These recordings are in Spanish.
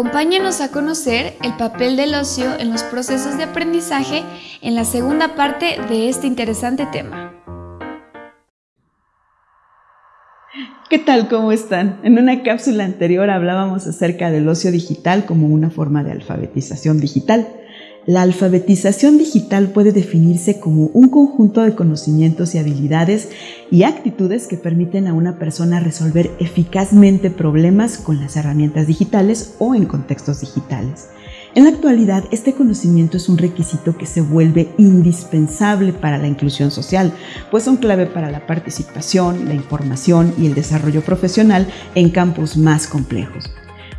Acompáñenos a conocer el papel del ocio en los procesos de aprendizaje en la segunda parte de este interesante tema. ¿Qué tal? ¿Cómo están? En una cápsula anterior hablábamos acerca del ocio digital como una forma de alfabetización digital. La alfabetización digital puede definirse como un conjunto de conocimientos y habilidades y actitudes que permiten a una persona resolver eficazmente problemas con las herramientas digitales o en contextos digitales. En la actualidad, este conocimiento es un requisito que se vuelve indispensable para la inclusión social, pues son clave para la participación, la información y el desarrollo profesional en campos más complejos.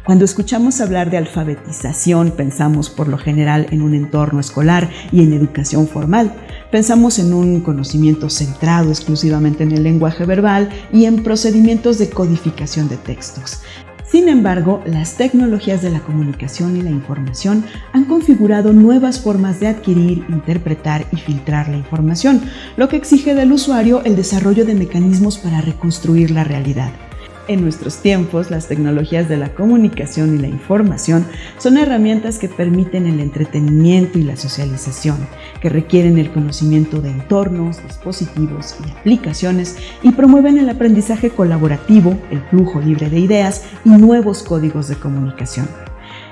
Cuando escuchamos hablar de alfabetización, pensamos por lo general en un entorno escolar y en educación formal. Pensamos en un conocimiento centrado exclusivamente en el lenguaje verbal y en procedimientos de codificación de textos. Sin embargo, las tecnologías de la comunicación y la información han configurado nuevas formas de adquirir, interpretar y filtrar la información, lo que exige del usuario el desarrollo de mecanismos para reconstruir la realidad. En nuestros tiempos, las tecnologías de la comunicación y la información son herramientas que permiten el entretenimiento y la socialización, que requieren el conocimiento de entornos, dispositivos y aplicaciones y promueven el aprendizaje colaborativo, el flujo libre de ideas y nuevos códigos de comunicación.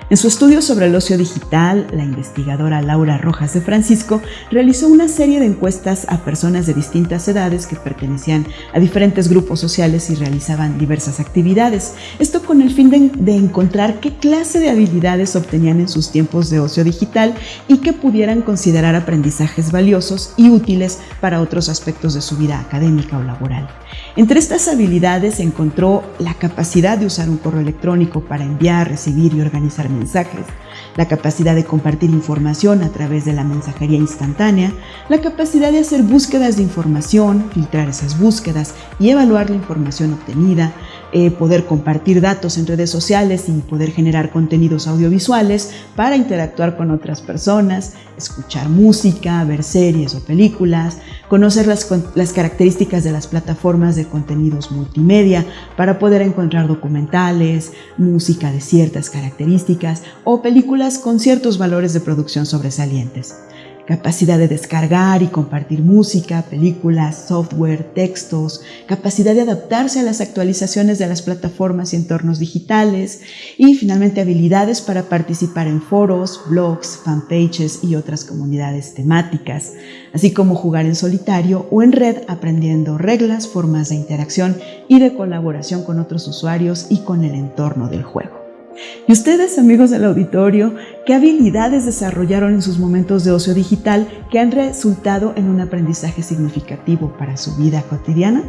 En su estudio sobre el ocio digital, la investigadora Laura Rojas de Francisco realizó una serie de encuestas a personas de distintas edades que pertenecían a diferentes grupos sociales y realizaban diversas actividades. Esto con el fin de, encontrar qué clase de habilidades obtenían en sus tiempos de ocio digital y que pudieran considerar aprendizajes valiosos y útiles para otros aspectos de su vida académica o laboral. Entre estas habilidades encontró la capacidad de usar un correo electrónico para enviar, recibir y organizar mensajes, la capacidad de compartir información a través de la mensajería instantánea, la capacidad de hacer búsquedas de información, filtrar esas búsquedas y evaluar la información obtenida, eh, poder compartir datos en redes sociales y poder generar contenidos audiovisuales para interactuar con otras personas, escuchar música, ver series o películas, conocer las, las características de las plataformas de contenidos multimedia para poder encontrar documentales, música de ciertas características o películas con ciertos valores de producción sobresalientes capacidad de descargar y compartir música, películas, software, textos, capacidad de adaptarse a las actualizaciones de las plataformas y entornos digitales y finalmente habilidades para participar en foros, blogs, fanpages y otras comunidades temáticas, así como jugar en solitario o en red aprendiendo reglas, formas de interacción y de colaboración con otros usuarios y con el entorno del juego. Y ustedes, amigos del auditorio, ¿qué habilidades desarrollaron en sus momentos de ocio digital que han resultado en un aprendizaje significativo para su vida cotidiana?